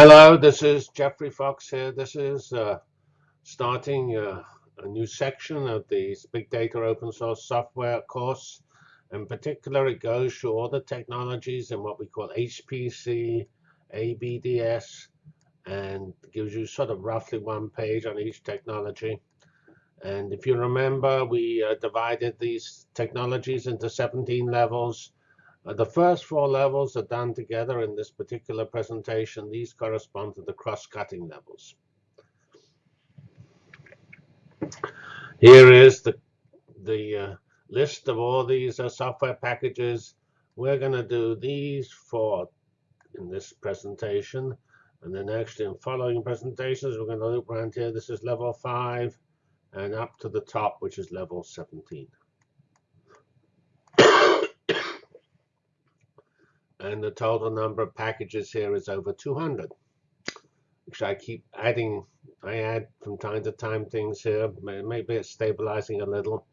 Hello, this is Geoffrey Fox here. This is uh, starting uh, a new section of the Big Data Open Source Software course. In particular, it goes through all the technologies in what we call HPC, ABDS, and gives you sort of roughly one page on each technology. And if you remember, we uh, divided these technologies into 17 levels. Uh, the first four levels are done together in this particular presentation. These correspond to the cross-cutting levels. Here is the, the uh, list of all these uh, software packages. We're going to do these four in this presentation. And then actually in following presentations, we're going to loop around here. This is level 5 and up to the top, which is level 17. And the total number of packages here is over 200 which I keep adding I add from time to time things here maybe it's stabilizing a little.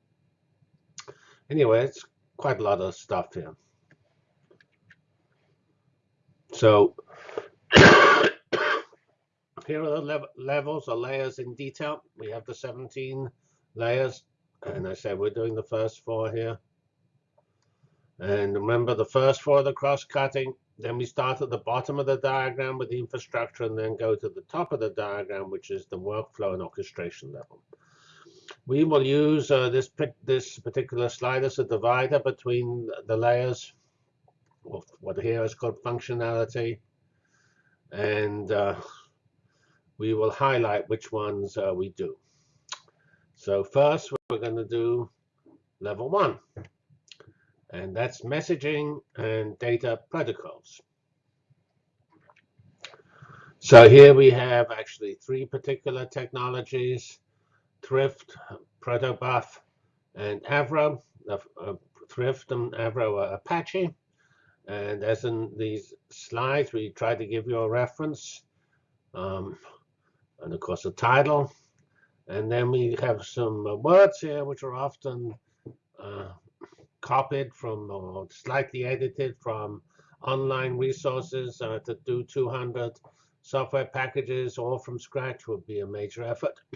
Anyway it's quite a lot of stuff here. So here are the lev levels or layers in detail. We have the 17 layers and I said we're doing the first four here and remember the first four of the cross-cutting, then we start at the bottom of the diagram with the infrastructure and then go to the top of the diagram, which is the workflow and orchestration level. We will use uh, this, this particular slide as a divider between the layers, of what here is called functionality. And uh, we will highlight which ones uh, we do. So first, we're going to do level one and that's messaging and data protocols. So here we have actually three particular technologies, Thrift, Protobuf, and Avro. Thrift and Avro are Apache. And as in these slides, we try to give you a reference. Um, and of course, a title. And then we have some words here, which are often uh, copied from or slightly edited from online resources uh, to do 200 software packages all from scratch would be a major effort.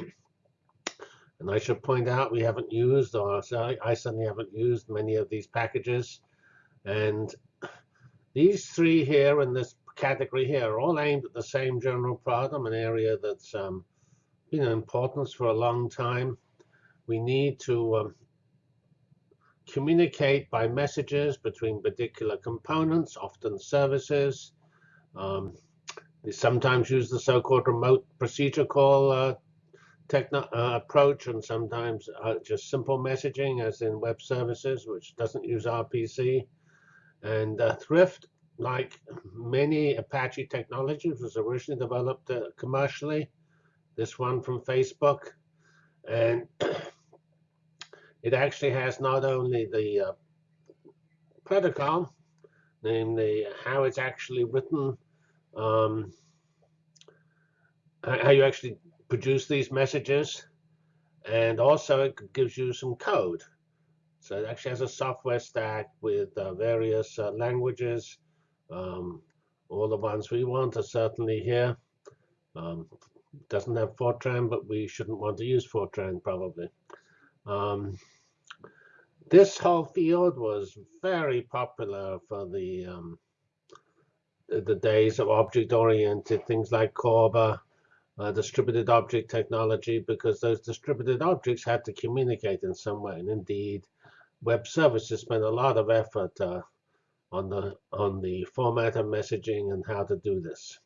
and I should point out we haven't used, or I certainly haven't used many of these packages. And these three here in this category here are all aimed at the same general problem, an area that's um, been in importance for a long time. We need to um, communicate by messages between particular components, often services. Um, they sometimes use the so-called remote procedure call uh, uh, approach, and sometimes uh, just simple messaging, as in web services, which doesn't use RPC. And uh, Thrift, like many Apache technologies, was originally developed uh, commercially. This one from Facebook. And it actually has not only the uh, protocol, namely how it's actually written, um, how you actually produce these messages, and also it gives you some code. So it actually has a software stack with uh, various uh, languages. Um, all the ones we want are certainly here. Um, doesn't have Fortran, but we shouldn't want to use Fortran probably. Um, this whole field was very popular for the um, the days of object-oriented things like CORBA, uh, distributed object technology, because those distributed objects had to communicate in some way. And indeed, web services spent a lot of effort uh, on the on the format of messaging and how to do this.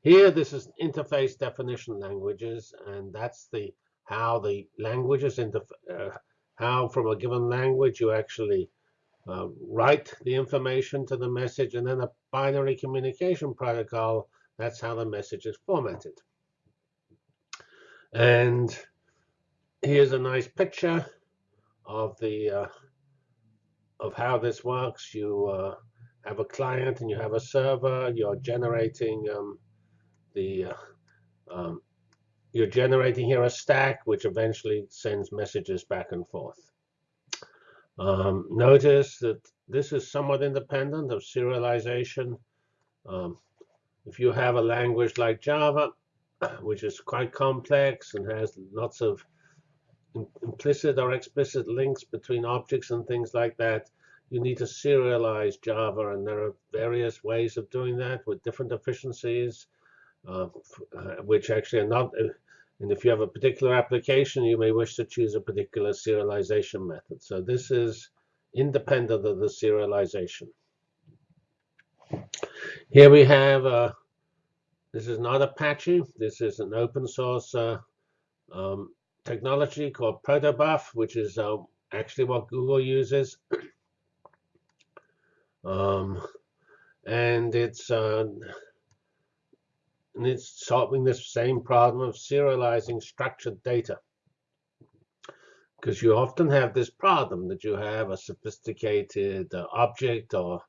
Here, this is interface definition languages, and that's the how the languages uh, how from a given language you actually uh, write the information to the message, and then a binary communication protocol, that's how the message is formatted. And here's a nice picture of the uh, of how this works. You uh, have a client and you have a server. You're generating um, the uh, um, you're generating here a stack, which eventually sends messages back and forth. Um, notice that this is somewhat independent of serialization. Um, if you have a language like Java, which is quite complex and has lots of implicit or explicit links between objects and things like that, you need to serialize Java, and there are various ways of doing that with different efficiencies, uh, uh which actually are not. And if you have a particular application, you may wish to choose a particular serialization method. So this is independent of the serialization. Here we have, uh, this is not Apache. This is an open source uh, um, technology called protobuf, which is uh, actually what Google uses. um, and it's uh, and it's solving this same problem of serializing structured data. Because you often have this problem that you have a sophisticated uh, object or,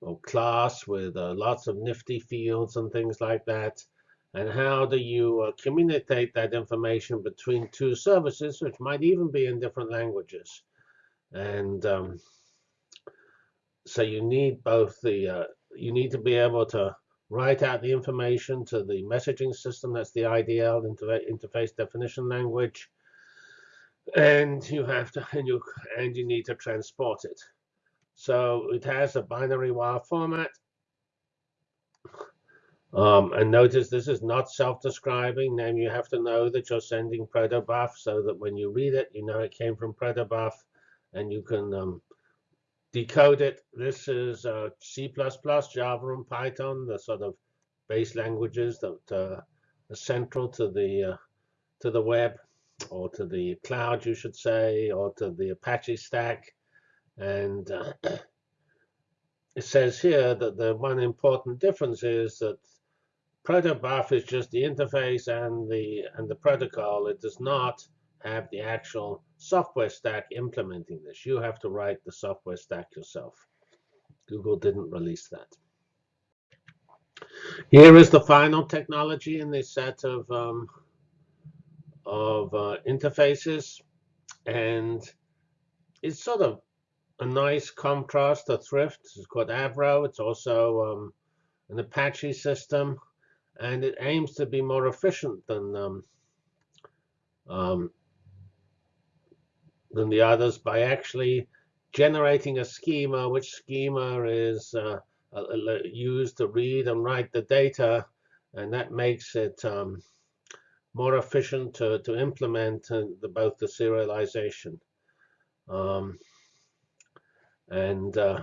or class with uh, lots of nifty fields and things like that. And how do you uh, communicate that information between two services, which might even be in different languages? And um, so you need both the, uh, you need to be able to write out the information to the messaging system. That's the IDL interface definition language. And you have to and you and you need to transport it. So it has a binary wire format. Um, and notice this is not self-describing. Then you have to know that you're sending protobuf so that when you read it, you know it came from protobuf, and you can um, decode it. This is uh, C++, Java, and Python, the sort of base languages that uh, are central to the uh, to the web or to the cloud, you should say, or to the Apache stack. And uh, it says here that the one important difference is that protobuf is just the interface and the and the protocol. It does not have the actual software stack implementing this. You have to write the software stack yourself. Google didn't release that. Here is the final technology in this set of um, of uh, interfaces, and it's sort of a nice contrast to Thrift. It's called Avro. It's also um, an Apache system, and it aims to be more efficient than um, um, than the others by actually generating a schema, which schema is uh, uh, uh, used to read and write the data, and that makes it um, more efficient to, to implement uh, the, both the serialization. Um, and uh,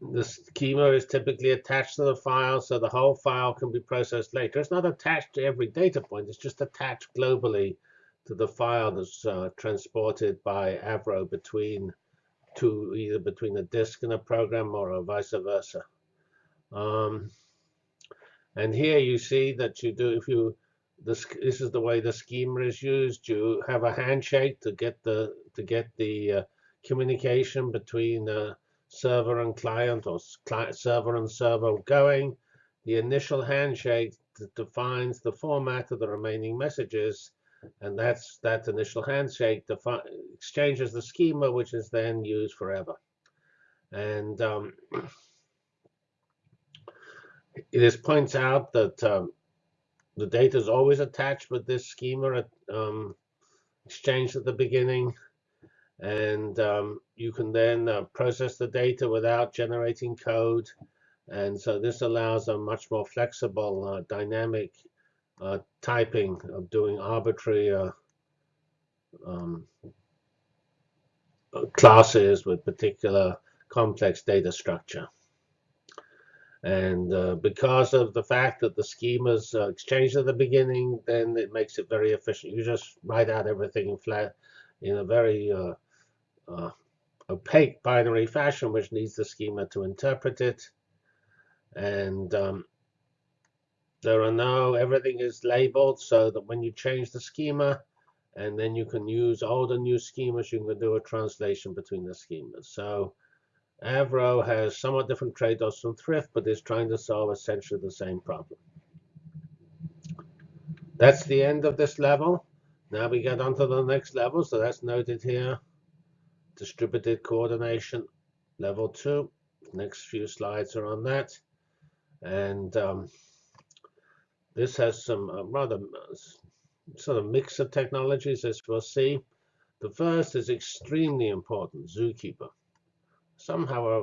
the schema is typically attached to the file, so the whole file can be processed later. It's not attached to every data point. It's just attached globally to the file that's uh, transported by Avro between two, either between a disk and a program or vice versa. Um, and here you see that you do, if you, this, this is the way the schema is used. You have a handshake to get the to get the uh, communication between the server and client or client, server and server going. The initial handshake defines the format of the remaining messages and that's that initial handshake exchanges the schema, which is then used forever. And um, this points out that um, the data is always attached with this schema um, at the beginning. And um, you can then uh, process the data without generating code. And so this allows a much more flexible, uh, dynamic uh, typing of doing arbitrary uh, um, classes with particular complex data structure. And uh, because of the fact that the schemas uh, exchanged at the beginning, then it makes it very efficient. You just write out everything in flat in a very uh, uh, opaque binary fashion, which needs the schema to interpret it. And um, there are now, everything is labeled so that when you change the schema, and then you can use all the new schemas, you can do a translation between the schemas. So Avro has somewhat different trade-offs from Thrift, but is trying to solve essentially the same problem. That's the end of this level. Now we get on to the next level, so that's noted here. Distributed coordination, level two. Next few slides are on that. And um, this has some uh, rather uh, sort of mix of technologies, as we'll see. The first is extremely important, Zookeeper. Somehow, uh,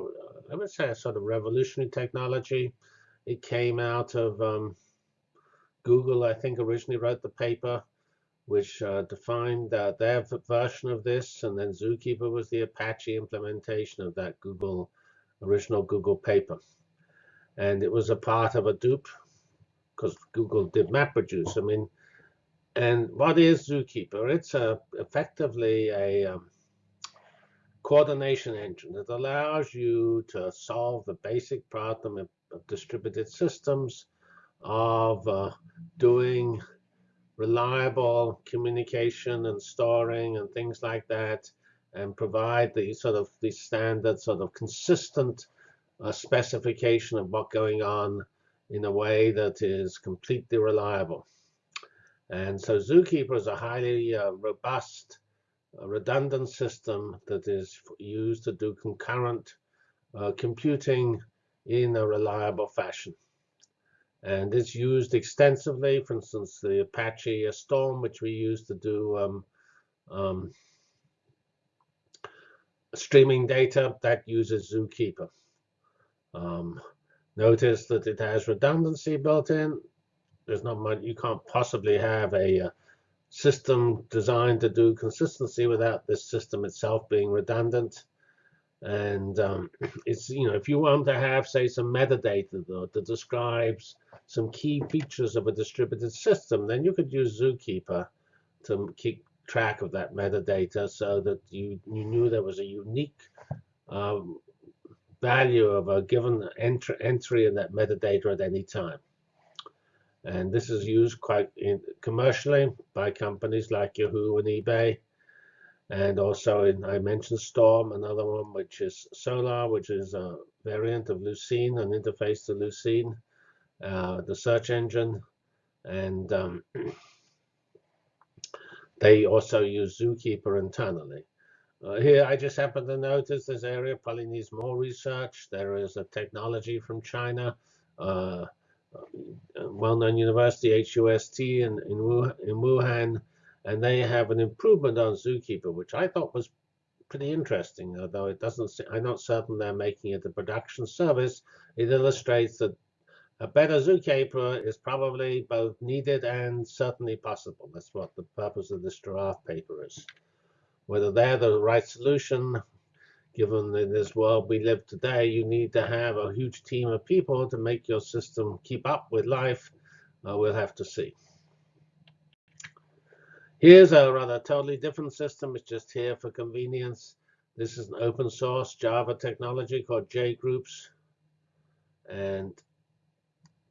I would say a sort of revolutionary technology. It came out of um, Google, I think, originally wrote the paper, which uh, defined uh, their version of this, and then Zookeeper was the Apache implementation of that Google original Google paper. And it was a part of Hadoop, because Google did MapReduce. I mean, and what is Zookeeper? It's a, effectively a um, coordination engine that allows you to solve the basic problem of, distributed systems of uh, doing reliable communication and storing and things like that and provide the sort of the standard sort of consistent uh, specification of what's going on in a way that is completely reliable. And so Zookeeper is a highly uh, robust, uh, redundant system that is used to do concurrent uh, computing in a reliable fashion. And it's used extensively, for instance, the Apache Storm, which we use to do um, um, streaming data, that uses Zookeeper. Um, notice that it has redundancy built in. There's not much, you can't possibly have a, uh, system designed to do consistency without this system itself being redundant. And um, it's, you know, if you want to have, say, some metadata that, that describes some key features of a distributed system, then you could use Zookeeper to keep track of that metadata so that you, you knew there was a unique um, value of a given entry, entry in that metadata at any time. And this is used quite in, commercially by companies like Yahoo and eBay. And also, in, I mentioned Storm, another one, which is Solr, which is a variant of Lucene, an interface to Lucene, uh, the search engine. And um, they also use Zookeeper internally. Uh, here, I just happen to notice this area probably needs more research. There is a technology from China, uh, uh well-known university, HUST, in, in, Wuhan, and they have an improvement on Zookeeper, which I thought was pretty interesting, although it doesn't. I'm not certain they're making it a production service. It illustrates that a better Zookeeper is probably both needed and certainly possible. That's what the purpose of this draft paper is. Whether they're the right solution, given in this world we live today, you need to have a huge team of people to make your system keep up with life. Uh, we'll have to see. Here's a rather totally different system. It's just here for convenience. This is an open source Java technology called JGroups. And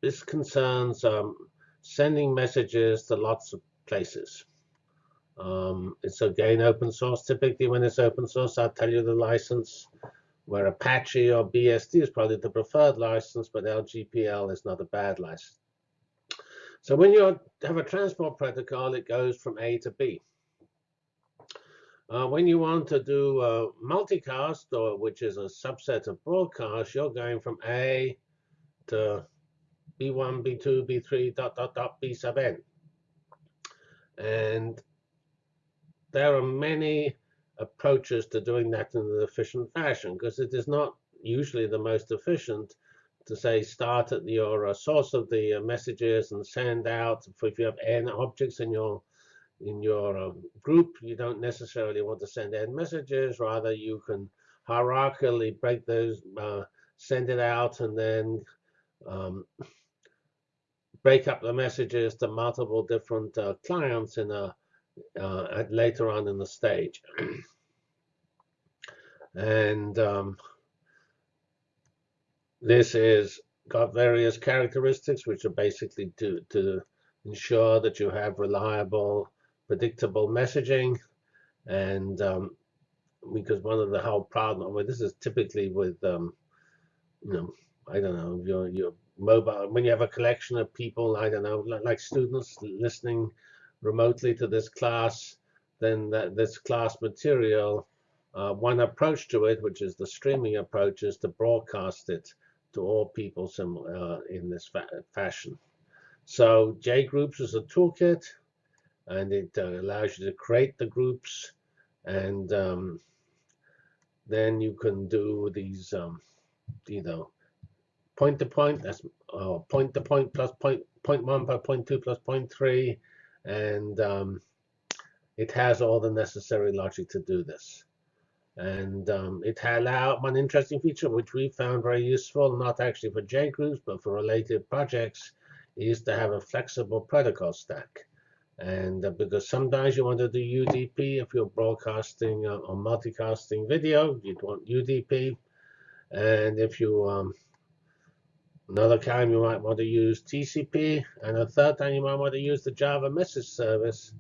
this concerns um, sending messages to lots of places. Um, it's again open source. Typically, when it's open source, I'll tell you the license. Where Apache or BSD is probably the preferred license, but LGPL is not a bad license. So when you have a transport protocol, it goes from A to B. Uh, when you want to do multicast, or which is a subset of broadcast, you're going from A to B1, B2, B3, dot, dot, dot, B sub n. And there are many approaches to doing that in an efficient fashion because it is not usually the most efficient to say start at your source of the uh, messages and send out. If you have n objects in your in your uh, group, you don't necessarily want to send n messages. Rather, you can hierarchically break those, uh, send it out, and then um, break up the messages to multiple different uh, clients in a uh, later on in the stage. and um, this is got various characteristics which are basically to, to ensure that you have reliable, predictable messaging. And um, because one of the whole problem, well, this is typically with, um, you know, I don't know, your, your mobile, when you have a collection of people, I don't know, like students listening remotely to this class, then that, this class material, uh, one approach to it, which is the streaming approach, is to broadcast it to all people uh, in this fa fashion. So JGroups is a toolkit, and it uh, allows you to create the groups, and um, then you can do these, um, you know, point to point. That's uh, point to point plus point point one by point two plus point three, and um, it has all the necessary logic to do this. And um, it allowed one interesting feature, which we found very useful, not actually for JGroups, but for related projects, is to have a flexible protocol stack. And uh, because sometimes you want to do UDP if you're broadcasting uh, or multicasting video, you'd want UDP. And if you um, another time you might want to use TCP, and a third time you might want to use the Java message service,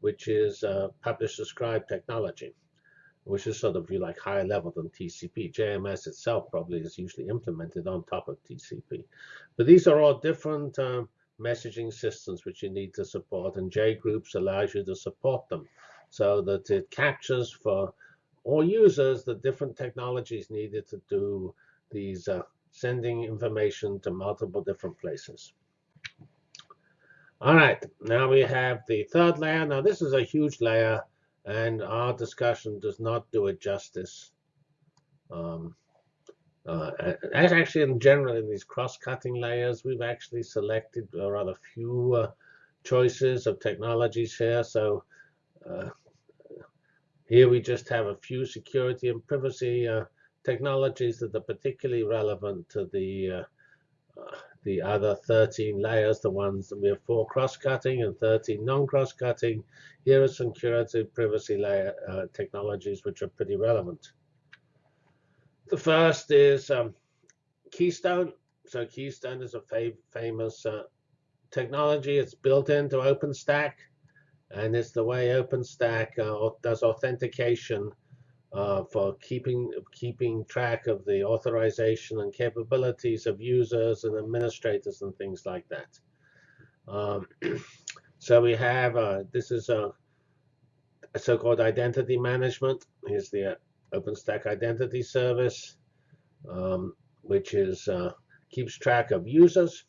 which is uh, publish subscribe technology which is sort of like higher level than TCP. JMS itself probably is usually implemented on top of TCP. But these are all different um, messaging systems which you need to support, and JGroups allows you to support them so that it captures for all users the different technologies needed to do these uh, sending information to multiple different places. All right, now we have the third layer. Now this is a huge layer and our discussion does not do it justice. Um, uh, as actually in general in these cross-cutting layers, we've actually selected a rather few uh, choices of technologies here. So uh, here we just have a few security and privacy uh, technologies that are particularly relevant to the uh, the other 13 layers, the ones that we have four cross-cutting and 13 non-cross-cutting. Here are some curative privacy layer uh, technologies which are pretty relevant. The first is um, Keystone. So Keystone is a famous uh, technology. It's built into OpenStack, and it's the way OpenStack uh, does authentication uh, for keeping keeping track of the authorization and capabilities of users and administrators and things like that. Um, so we have uh, this is a, a so-called identity management. Here's the uh, OpenStack Identity Service, um, which is uh, keeps track of users.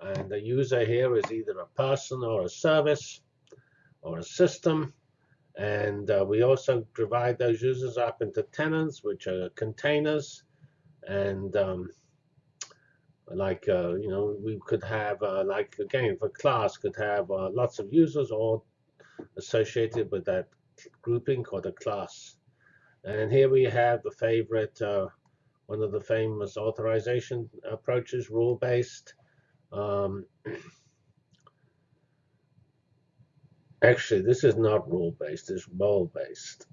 And the user here is either a person or a service or a system. And uh, we also divide those users up into tenants, which are containers. And um, like, uh, you know, we could have, uh, like, again, for class, could have uh, lots of users all associated with that grouping called a class. And here we have the favorite, uh, one of the famous authorization approaches, rule-based. Um, Actually, this is not rule-based, it's role-based.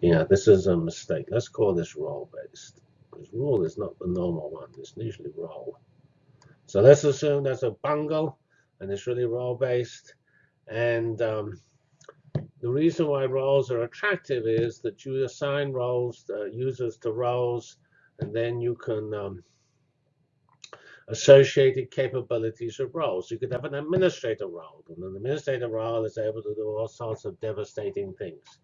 Yeah, this is a mistake. Let's call this role-based. Because rule is not the normal one. It's usually role. So let's assume that's a bungle, and it's really role-based. And um, the reason why roles are attractive is that you assign roles, uh, users to roles, and then you can um, associated capabilities of roles. You could have an administrator role, and an administrator role is able to do all sorts of devastating things.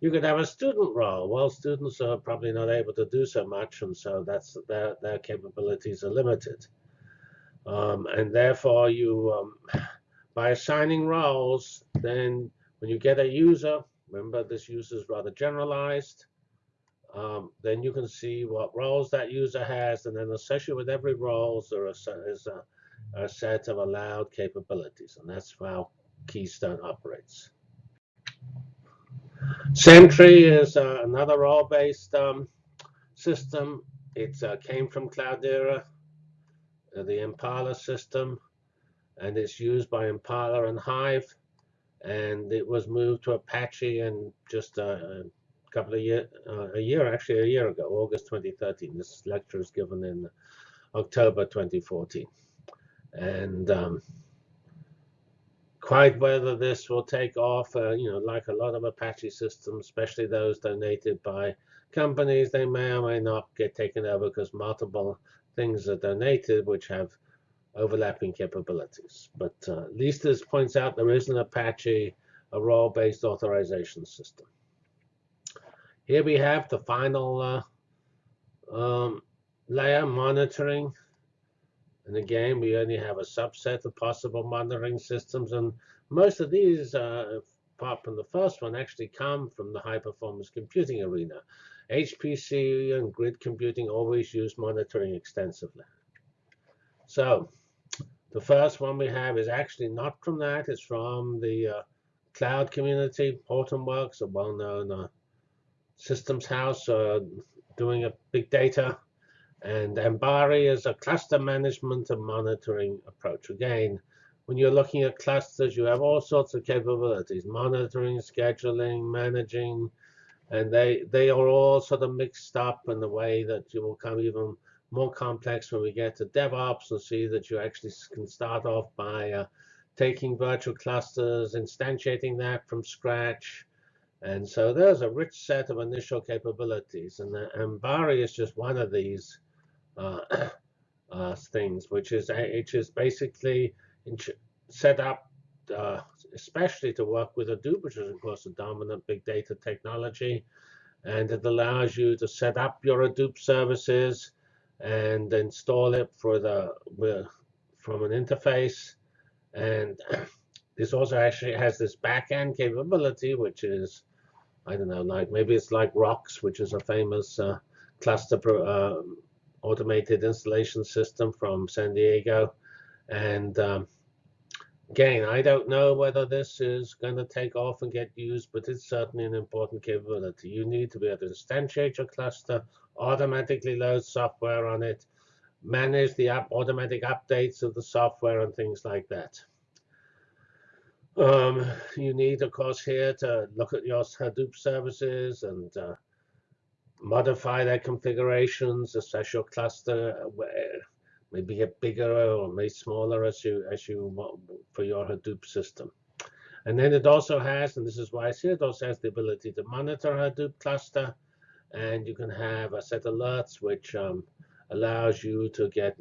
You could have a student role. Well, students are probably not able to do so much, and so that's their, their capabilities are limited. Um, and therefore, you um, by assigning roles, then when you get a user, remember this user is rather generalized, um, then you can see what roles that user has, and then associated with every role there is a, a, set of allowed capabilities, and that's how Keystone operates. Sentry is uh, another role-based um, system. It uh, came from Cloudera, uh, the Impala system, and it's used by Impala and Hive, and it was moved to Apache and just uh, couple of year, uh, a year actually a year ago, August 2013. This lecture was given in October 2014, and um, quite whether this will take off, uh, you know, like a lot of Apache systems, especially those donated by companies, they may or may not get taken over because multiple things are donated which have overlapping capabilities. But uh, at least this points out there is an Apache, a role-based authorization system. Here we have the final uh, Um, layer monitoring. And again, we only have a subset of possible monitoring systems. And most of these, uh, apart from the first one, actually come from the high performance computing arena. HPC and grid computing always use monitoring extensively. So the first one we have is actually not from that. It's from the uh, cloud community. Hortonworks, a well-known uh, systems house uh, doing a big data. And Ambari is a cluster management and monitoring approach. Again, when you're looking at clusters, you have all sorts of capabilities, monitoring, scheduling, managing, and they, they are all sort of mixed up in the way that you will come even more complex when we get to DevOps and see that you actually can start off by uh, taking virtual clusters, instantiating that from scratch. And so there's a rich set of initial capabilities. And Ambari is just one of these uh, uh, things, which is, which is basically set up uh, especially to work with Hadoop, which is, of course, a dominant big data technology. And it allows you to set up your Hadoop services and install it for the from an interface. And this also actually has this backend capability, which is, I don't know, like maybe it's like Rocks, which is a famous uh, cluster pro, uh, automated installation system from San Diego. And um, again, I don't know whether this is going to take off and get used, but it's certainly an important capability. You need to be able to instantiate your cluster automatically load software on it, manage the up automatic updates of the software and things like that. Um, you need, of course, here to look at your Hadoop services and uh, modify their configurations, assess your cluster, maybe get bigger or maybe smaller as you as you want for your Hadoop system. And then it also has, and this is why I see it also has the ability to monitor Hadoop cluster and you can have a set alerts which um, allows you to get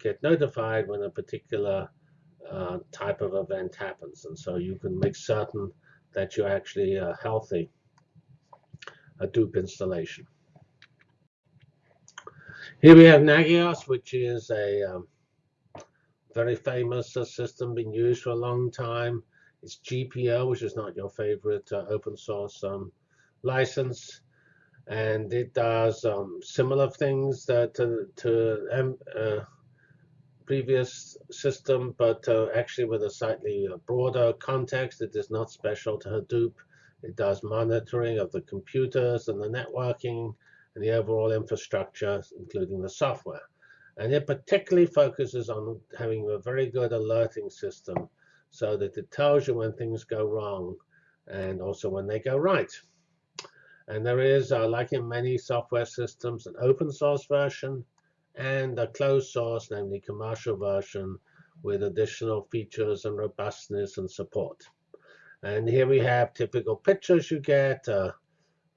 get notified when a particular uh, type of event happens, and so you can make certain that you're actually a healthy Hadoop installation. Here we have Nagios, which is a um, very famous uh, system, been used for a long time. It's GPL, which is not your favorite uh, open source um, license and it does um, similar things that, to, to uh, previous system, but uh, actually with a slightly uh, broader context. It is not special to Hadoop. It does monitoring of the computers and the networking and the overall infrastructure, including the software. And it particularly focuses on having a very good alerting system so that it tells you when things go wrong and also when they go right. And there is, uh, like in many software systems, an open source version and a closed source, namely commercial version, with additional features and robustness and support. And here we have typical pictures you get. Uh,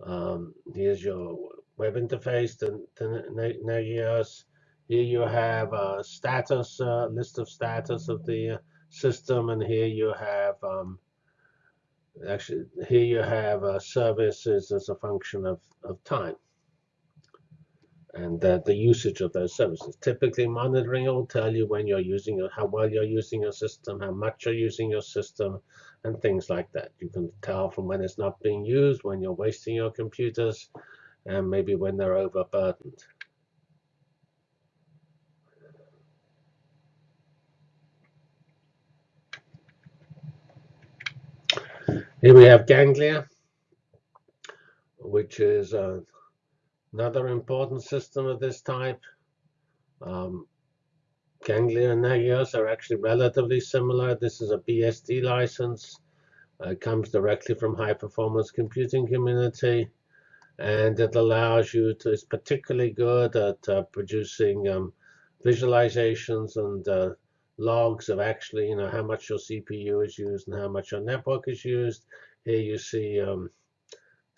um, here's your web interface to, to Nagios. Here you have a status, uh, list of status of the system, and here you have um, actually here you have uh, services as a function of, of time and the usage of those services. Typically, monitoring will tell you when you're using how well you're using your system, how much you're using your system, and things like that. You can tell from when it's not being used, when you're wasting your computers, and maybe when they're overburdened. Here we have ganglia, which is uh, another important system of this type. Um, Nagios are actually relatively similar. This is a BSD license. Uh, it comes directly from high performance computing community and it allows you to, it's particularly good at uh, producing um, visualizations and uh, logs of actually, you know, how much your CPU is used and how much your network is used. Here you see, um,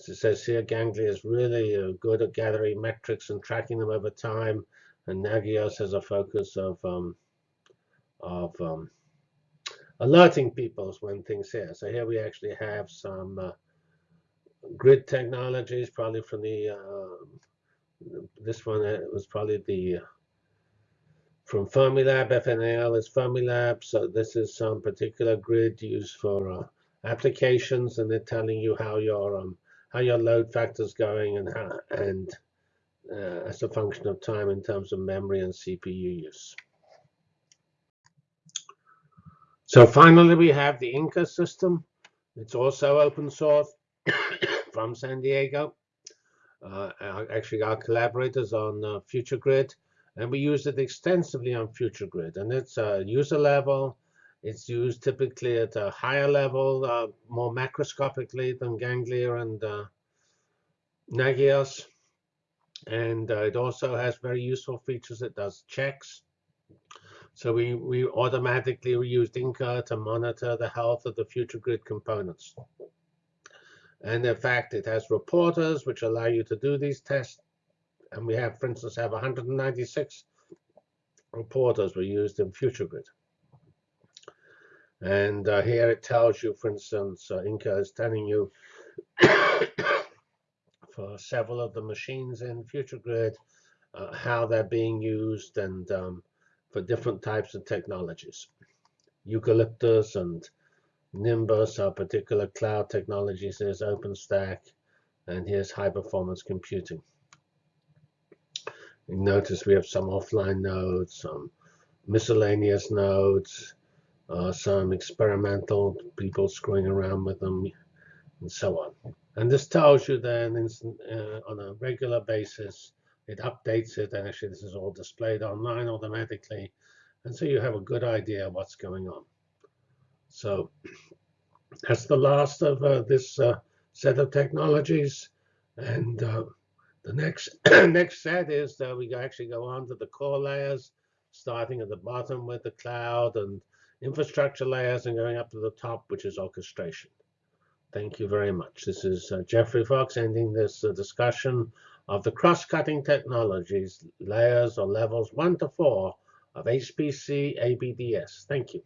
as it says here, Ganglia is really uh, good at gathering metrics and tracking them over time. And Nagios has a focus of um, of um, alerting people when things here. So here we actually have some uh, grid technologies, probably from the uh, This one uh, was probably the uh, from Fermilab. FNAL is Fermilab. So this is some particular grid used for uh, applications, and they're telling you how your um, how your load factor is going and how and uh, as a function of time in terms of memory and CPU use. So finally, we have the Inca system. It's also open source from San Diego. Uh, actually, our collaborators on uh, FutureGrid, and we use it extensively on FutureGrid. And it's uh, user level. It's used typically at a higher level, uh, more macroscopically than Ganglia and uh, Nagios. And uh, it also has very useful features. It does checks so we, we automatically used Inca to monitor the health of the FutureGrid components. And in fact, it has reporters which allow you to do these tests. And we have, for instance, have 196 reporters were used in FutureGrid. And uh, here it tells you, for instance, uh, Inca is telling you for several of the machines in FutureGrid uh, how they're being used and um, for different types of technologies. Eucalyptus and Nimbus are particular cloud technologies. There's OpenStack, and here's high performance computing. You notice we have some offline nodes, some miscellaneous nodes, uh, some experimental people screwing around with them, and so on. And this tells you then uh, on a regular basis it updates it, and actually this is all displayed online automatically. And so you have a good idea what's going on. So that's the last of uh, this uh, set of technologies. And uh, the next next set is that we actually go on to the core layers, starting at the bottom with the cloud and infrastructure layers and going up to the top, which is orchestration. Thank you very much. This is uh, Geoffrey Fox ending this uh, discussion of the cross-cutting technologies, layers or levels 1 to 4 of HPC ABDS. Thank you.